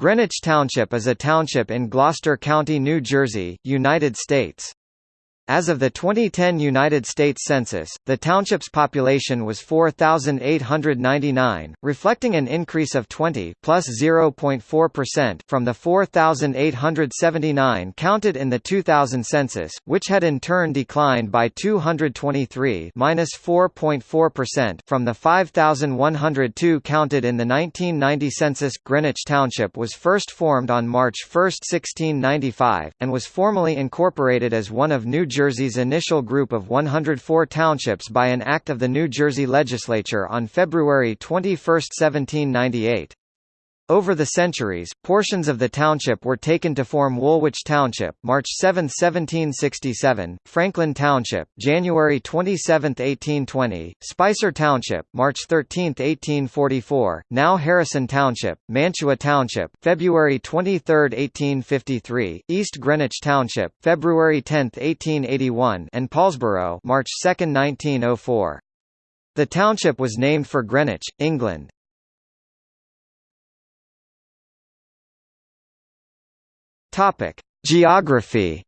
Greenwich Township is a township in Gloucester County, New Jersey, United States. As of the 2010 United States Census, the township's population was 4,899, reflecting an increase of 20 plus 0.4% from the 4,879 counted in the 2000 census, which had in turn declined by 223 minus 4.4% from the 5,102 counted in the 1990 census. Greenwich Township was first formed on March 1, 1695, and was formally incorporated as one of New Jersey Jersey's initial group of 104 townships by an act of the New Jersey legislature on February 21, 1798. Over the centuries, portions of the township were taken to form Woolwich Township March 7, 1767, Franklin Township January 27, 1820, Spicer Township March 13, 1844, now Harrison Township, Mantua Township February 23, 1853, East Greenwich Township February 10, 1881 and Paulsboro, March 2, 1904. The township was named for Greenwich, England. Topic: Geography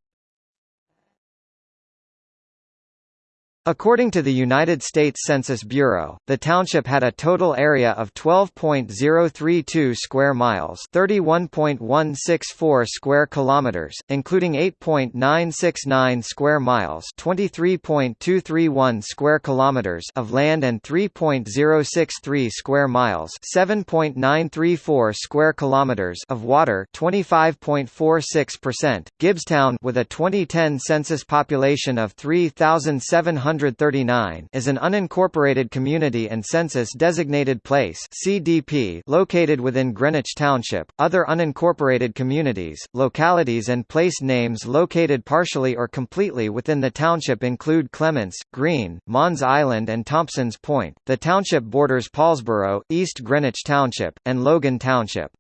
According to the United States Census Bureau, the township had a total area of 12.032 square miles, 31.164 square kilometers, including 8.969 square miles, 23.231 square kilometers of land and 3.063 square miles, 7.934 square kilometers of water, 25.46%. Gibbstown with a 2010 census population of 3700 139 is an unincorporated community and census-designated place (CDP) located within Greenwich Township. Other unincorporated communities, localities and place names located partially or completely within the township include Clements, Green, Mons Island and Thompson's Point. The township borders Paulsboro, East Greenwich Township, and Logan Township.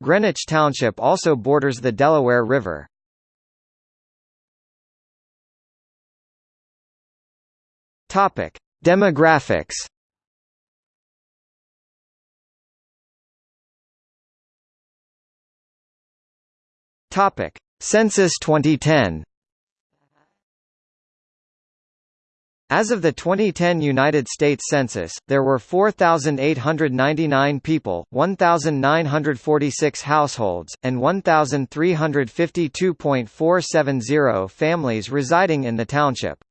Greenwich Township also borders the Delaware River. Topic: Demographics. Topic: Census 2010. As of the 2010 United States Census, there were 4,899 people, 1,946 households, and 1,352.470 families residing in the township.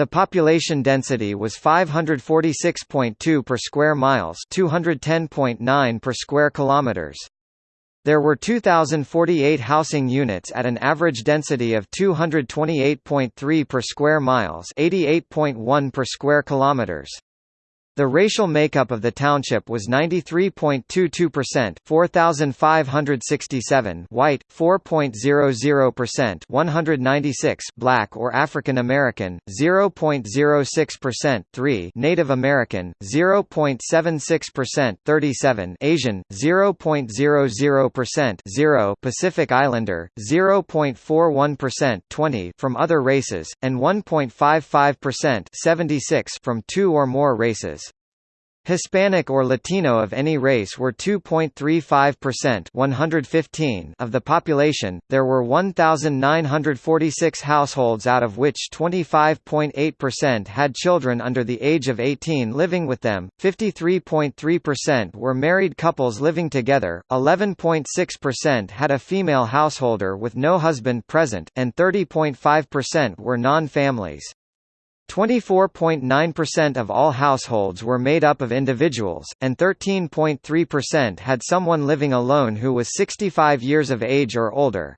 The population density was 546.2 per square miles, 210.9 per square kilometers. There were 2048 housing units at an average density of 228.3 per square miles, 88.1 per square kilometers. The racial makeup of the township was 93.22% 4567 white, 4.00% 196 black or African American, 0.06% 3 Native American, 0.76% 37 Asian, 0.00% 0 Pacific Islander, 0.41% 20 from other races, and 1.55% 76 from two or more races. Hispanic or Latino of any race were 2.35% 115 of the population. There were 1946 households out of which 25.8% had children under the age of 18 living with them. 53.3% were married couples living together. 11.6% had a female householder with no husband present and 30.5% were non-families. 24.9% of all households were made up of individuals, and 13.3% had someone living alone who was 65 years of age or older.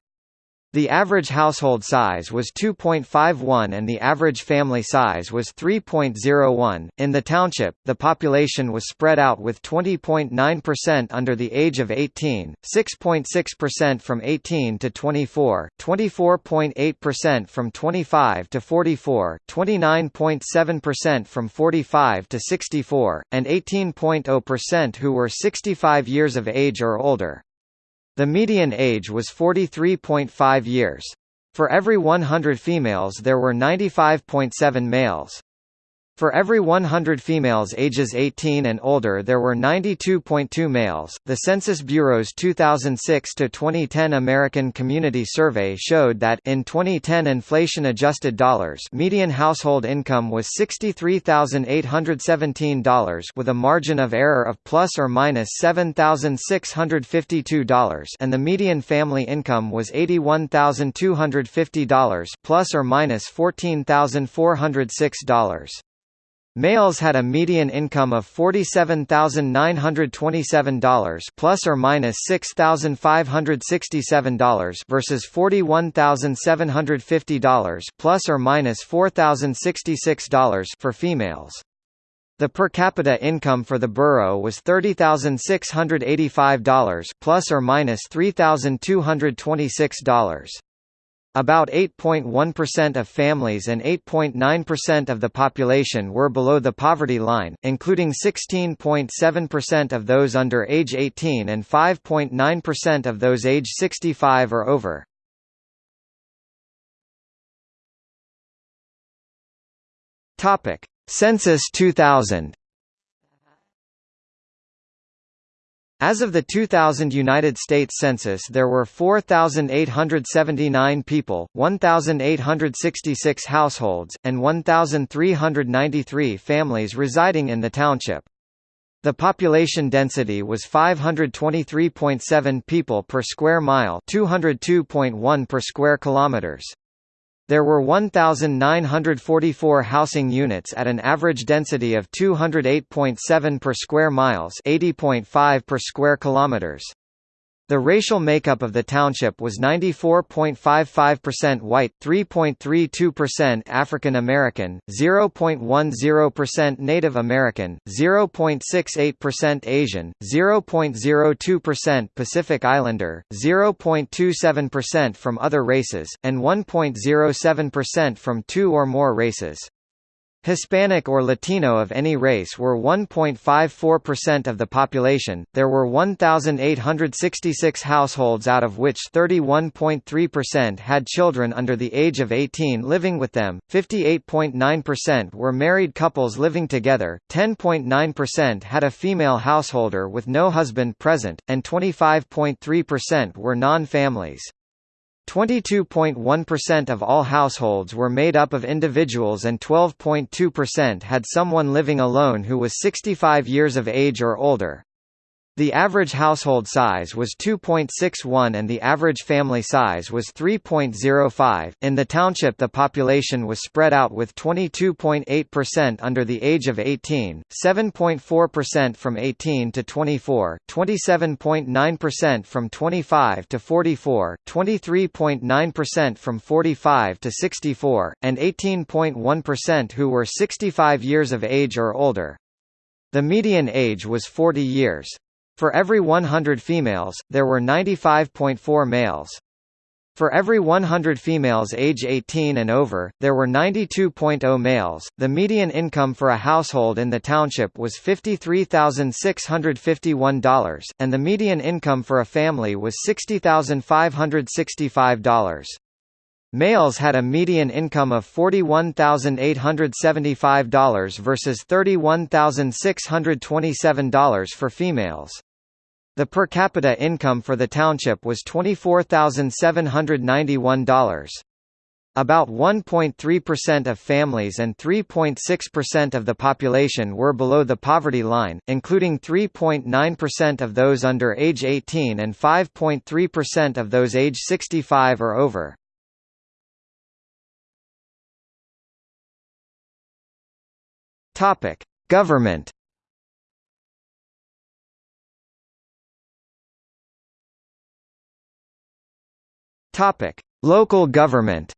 The average household size was 2.51 and the average family size was 3.01. In the township, the population was spread out with 20.9% under the age of 18, 6.6% from 18 to 24, 24.8% from 25 to 44, 29.7% from 45 to 64, and 18.0% who were 65 years of age or older. The median age was 43.5 years. For every 100 females there were 95.7 males. For every 100 females ages 18 and older there were 92.2 males. The Census Bureau's 2006 to 2010 American Community Survey showed that in 2010 inflation-adjusted dollars, median household income was $63,817 with a margin of error of plus or minus $7,652 and the median family income was $81,250 plus or minus $14,406. Males had a median income of $47,927 plus or minus $6,567 versus $41,750 plus or minus $4,066 for females. The per capita income for the borough was $30,685 plus or minus $3,226. About 8.1% of families and 8.9% of the population were below the poverty line, including 16.7% of those under age 18 and 5.9% of those age 65 or over. Census 2000 As of the 2000 United States Census there were 4,879 people, 1,866 households, and 1,393 families residing in the township. The population density was 523.7 people per square mile 202.1 per square kilometers. There were 1,944 housing units at an average density of 208.7 per square miles 80.5 per square kilometers. The racial makeup of the township was 94.55% white, 3.32% African American, 0.10% Native American, 0.68% Asian, 0.02% Pacific Islander, 0.27% from other races, and 1.07% from two or more races. Hispanic or Latino of any race were 1.54% of the population. There were 1,866 households, out of which 31.3% had children under the age of 18 living with them, 58.9% were married couples living together, 10.9% had a female householder with no husband present, and 25.3% were non families. 22.1% of all households were made up of individuals and 12.2% had someone living alone who was 65 years of age or older. The average household size was 2.61 and the average family size was 3.05. In the township, the population was spread out with 22.8% under the age of 18, 7.4% from 18 to 24, 27.9% from 25 to 44, 23.9% from 45 to 64, and 18.1% who were 65 years of age or older. The median age was 40 years. For every 100 females, there were 95.4 males. For every 100 females age 18 and over, there were 92.0 males. The median income for a household in the township was $53,651, and the median income for a family was $60,565. Males had a median income of $41,875 versus $31,627 for females. The per capita income for the township was $24,791. About 1.3% of families and 3.6% of the population were below the poverty line, including 3.9% of those under age 18 and 5.3% of those age 65 or over. Topic: Government. Topic: Local government.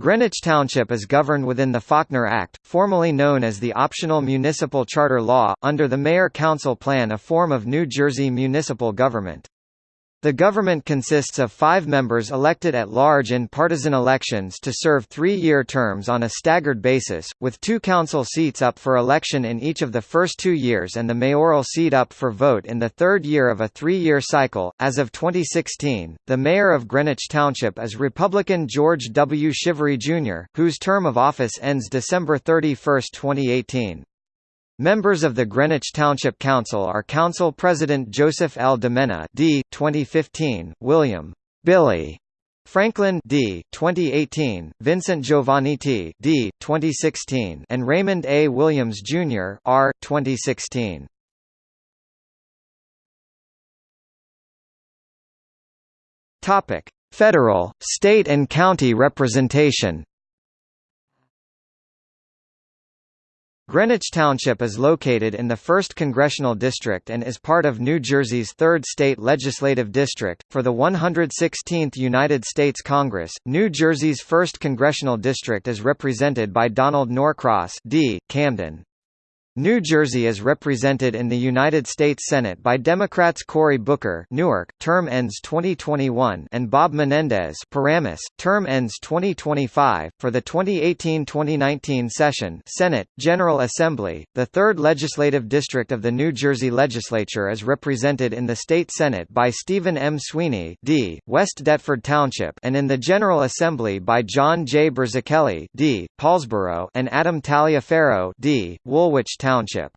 Greenwich Township is governed within the Faulkner Act, formerly known as the Optional Municipal Charter Law, under the Mayor-Council Plan a form of New Jersey municipal government. The government consists of five members elected at large in partisan elections to serve three-year terms on a staggered basis, with two council seats up for election in each of the first two years and the mayoral seat up for vote in the third year of a three-year cycle. As of 2016, the mayor of Greenwich Township is Republican George W. Shivery, Jr., whose term of office ends December 31, 2018. Members of the Greenwich Township Council are Council President Joseph L. DeMena D. 2015, William Billy Franklin D. 2018, Vincent Giovannitti D. 2016, and Raymond A. Williams Jr. R. 2016. Topic: Federal, state and county representation. Greenwich Township is located in the 1st Congressional District and is part of New Jersey's 3rd State Legislative District. For the 116th United States Congress, New Jersey's 1st Congressional District is represented by Donald Norcross D. Camden. New Jersey is represented in the United States Senate by Democrats Cory Booker Newark, term ends 2021 and Bob Menendez Paramus, term ends 2025. For the 2018-2019 session Senate, General Assembly, the 3rd Legislative District of the New Jersey Legislature is represented in the State Senate by Stephen M. Sweeney D., West Deptford Township and in the General Assembly by John J. Burzichelli D., Paulsboro and Adam Taliaferro D., Woolwich Township. Township.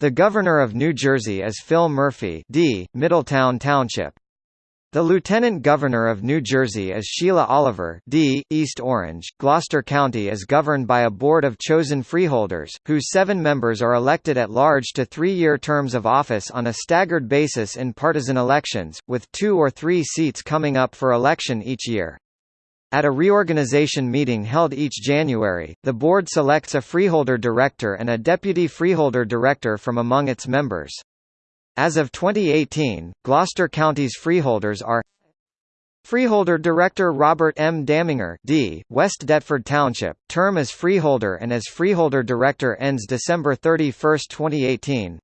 The Governor of New Jersey is Phil Murphy D., Middletown Township. The Lieutenant Governor of New Jersey is Sheila Oliver D., East Orange. Gloucester County is governed by a board of chosen freeholders, whose seven members are elected at large to three-year terms of office on a staggered basis in partisan elections, with two or three seats coming up for election each year. At a reorganization meeting held each January, the board selects a freeholder director and a deputy freeholder director from among its members. As of 2018, Gloucester County's freeholders are Freeholder Director Robert M. Daminger D., West Deptford Township, term as freeholder and as freeholder director ends December 31, 2018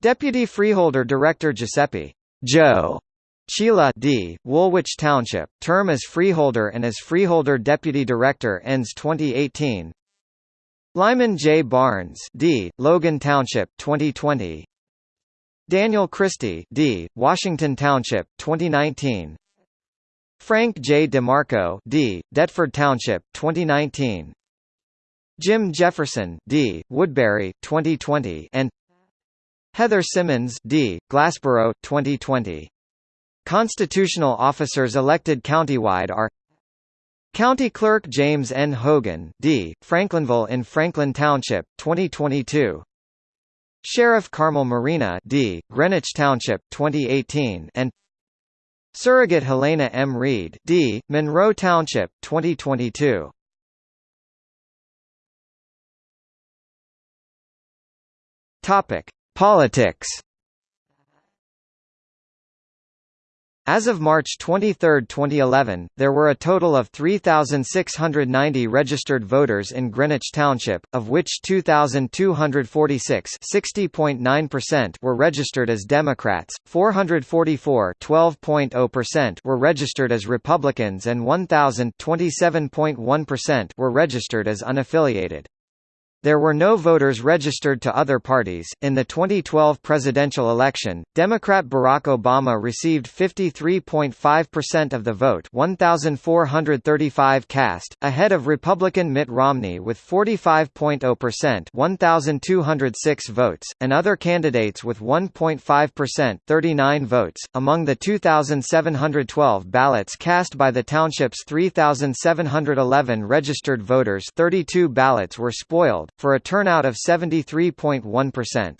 Deputy Freeholder Director Giuseppe Joe Chila D. Woolwich Township, term as freeholder and as freeholder deputy director ends 2018. Lyman J. Barnes D. Logan Township 2020. Daniel Christy D. Washington Township 2019. Frank J. DeMarco D. Deptford Township 2019. Jim Jefferson D. Woodbury 2020 and Heather Simmons D. Glassboro 2020 Constitutional officers elected countywide are County Clerk James N. Hogan D., Franklinville in Franklin Township, 2022 Sheriff Carmel Morina D., Greenwich Township, 2018 and Surrogate Helena M. Reed D., Monroe Township, 2022 Topic: Politics As of March 23, 2011, there were a total of 3,690 registered voters in Greenwich Township, of which 2,246 were registered as Democrats, 444 were registered as Republicans and 1,000 were registered as unaffiliated. There were no voters registered to other parties. In the 2012 presidential election, Democrat Barack Obama received 53.5% of the vote, 1435 cast, ahead of Republican Mitt Romney with 45.0%, 1206 votes, and other candidates with 1.5%, 39 votes. Among the 2712 ballots cast by the township's 3711 registered voters, 32 ballots were spoiled for a turnout of 73.1%.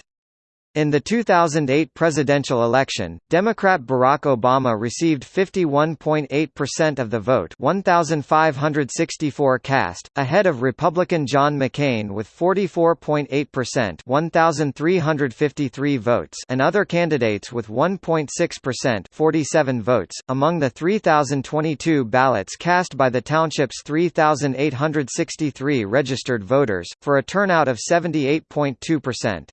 In the 2008 presidential election, Democrat Barack Obama received 51.8% of the vote 1,564 cast, ahead of Republican John McCain with 44.8% 1,353 votes and other candidates with 1.6% 47 votes. Among the 3,022 ballots cast by the township's 3,863 registered voters, for a turnout of 78.2%.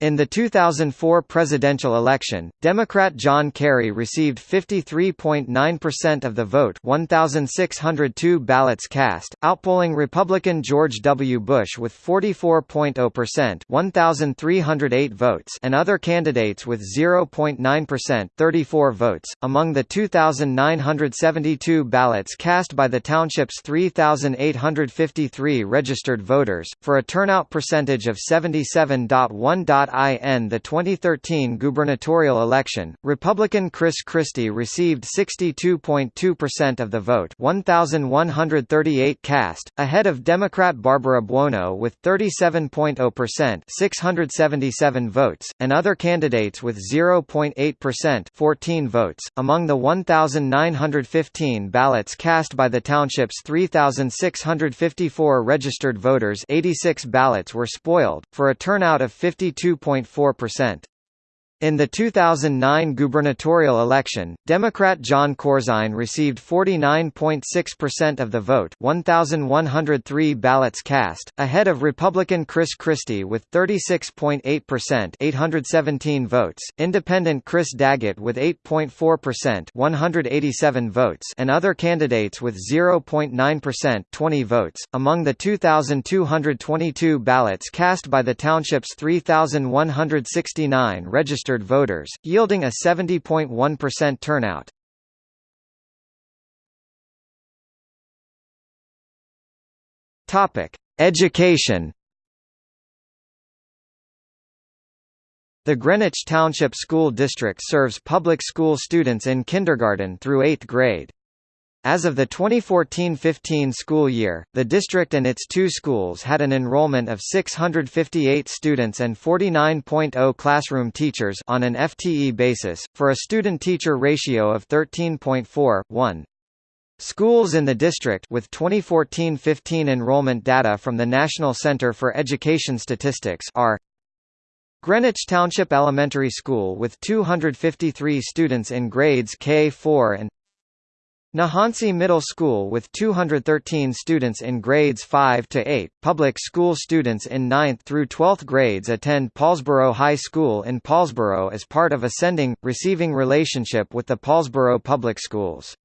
In the 2004 presidential election, Democrat John Kerry received 53.9% of the vote 1,602 ballots cast, outpolling Republican George W. Bush with 44.0% 1,308 votes and other candidates with 0.9% 34 votes. Among the 2,972 ballots cast by the township's 3,853 registered voters, for a turnout percentage of 77.1. In the 2013 gubernatorial election, Republican Chris Christie received 62.2% of the vote 1,138 cast, ahead of Democrat Barbara Buono with 37.0% 677 votes, and other candidates with 0.8% 14 votes. Among the 1,915 ballots cast by the township's 3,654 registered voters 86 ballots were spoiled, for a turnout of 52 2.4%. In the 2009 gubernatorial election, Democrat Jon Corzine received 49.6% of the vote 1,103 ballots cast, ahead of Republican Chris Christie with 36.8% 817 votes, Independent Chris Daggett with 8.4% 187 votes and other candidates with 0.9% 20 votes. Among the 2,222 ballots cast by the township's 3,169 registered registered voters, yielding a 70.1% turnout. Topic: Education. The Greenwich Township School District serves public school students in kindergarten through 8th grade. As of the 2014-15 school year, the district and its two schools had an enrollment of 658 students and 49.0 classroom teachers on an FTE basis, for a student-teacher ratio of 13.4, Schools in the district with 2014-15 enrollment data from the National Center for Education Statistics are Greenwich Township Elementary School with 253 students in grades K-4 and Nehaunsey Middle School with 213 students in grades 5 to 8. Public school students in 9th through 12th grades attend Paulsboro High School in Paulsboro as part of a sending receiving relationship with the Paulsboro Public Schools.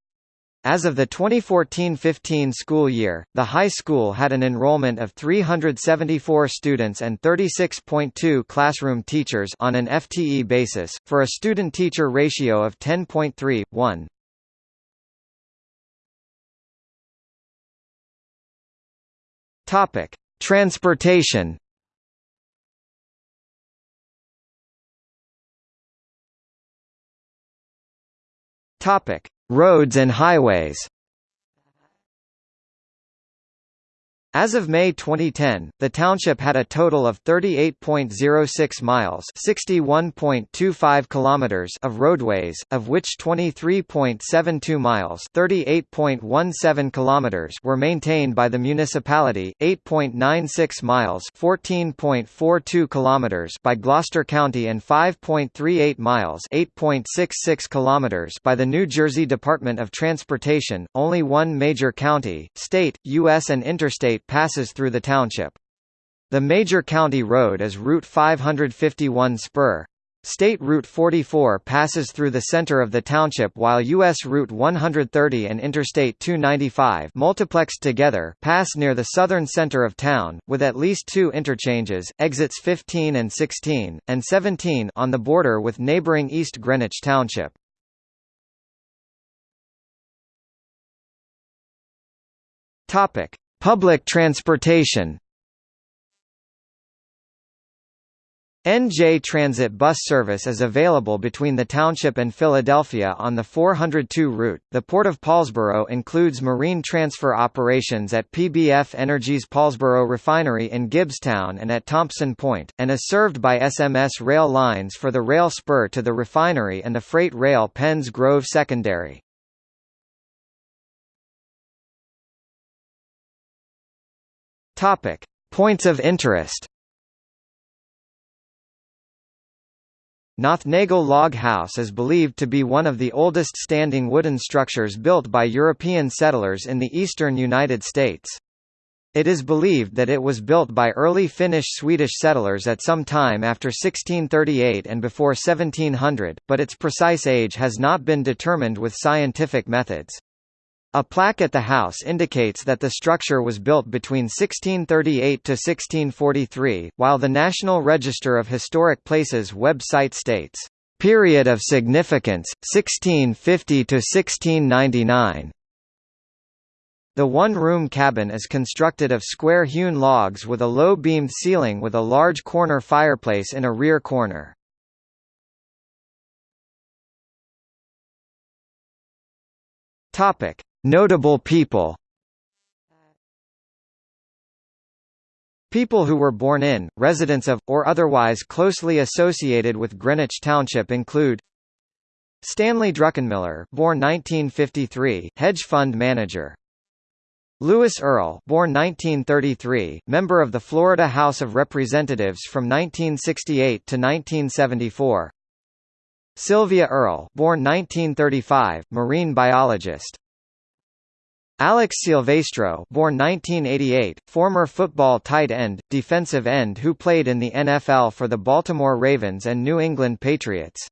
As of the 2014-15 school year, the high school had an enrollment of 374 students and 36.2 classroom teachers on an FTE basis, for a student-teacher ratio of 10.3, 1. Topic: Transportation. Topic: Roads and highways. As of May 2010, the township had a total of 38.06 miles (61.25 kilometers) of roadways, of which 23.72 miles (38.17 kilometers) were maintained by the municipality, 8.96 miles (14.42 kilometers) by Gloucester County and 5.38 miles (8.66 kilometers) by the New Jersey Department of Transportation. Only one major county, state, U.S. and interstate passes through the township. The major county road is Route 551 Spur. State Route 44 passes through the center of the township while U.S. Route 130 and Interstate 295 multiplexed together pass near the southern center of town, with at least two interchanges, exits 15 and 16, and 17 on the border with neighboring East Greenwich Township. Topic. Public transportation NJ Transit bus service is available between the township and Philadelphia on the 402 route. The Port of Paulsboro includes marine transfer operations at PBF Energy's Paulsboro refinery in Gibbstown and at Thompson Point, and is served by SMS rail lines for the rail spur to the refinery and the freight rail Penns Grove Secondary. Topic: Points of interest. Nothnagle Log House is believed to be one of the oldest standing wooden structures built by European settlers in the eastern United States. It is believed that it was built by early Finnish-Swedish settlers at some time after 1638 and before 1700, but its precise age has not been determined with scientific methods. A plaque at the house indicates that the structure was built between 1638 to 1643, while the National Register of Historic Places website states, "...period of significance, 1650 to 1699." The one-room cabin is constructed of square-hewn logs with a low-beamed ceiling with a large corner fireplace in a rear corner. Topic: Notable people. People who were born in, residents of, or otherwise closely associated with Greenwich Township include Stanley Druckenmiller born 1953, hedge fund manager. Lewis Earle born 1933, member of the Florida House of Representatives from 1968 to 1974 Sylvia Earle born 1935, marine biologist Alex Silvestro born 1988, former football tight end, defensive end who played in the NFL for the Baltimore Ravens and New England Patriots.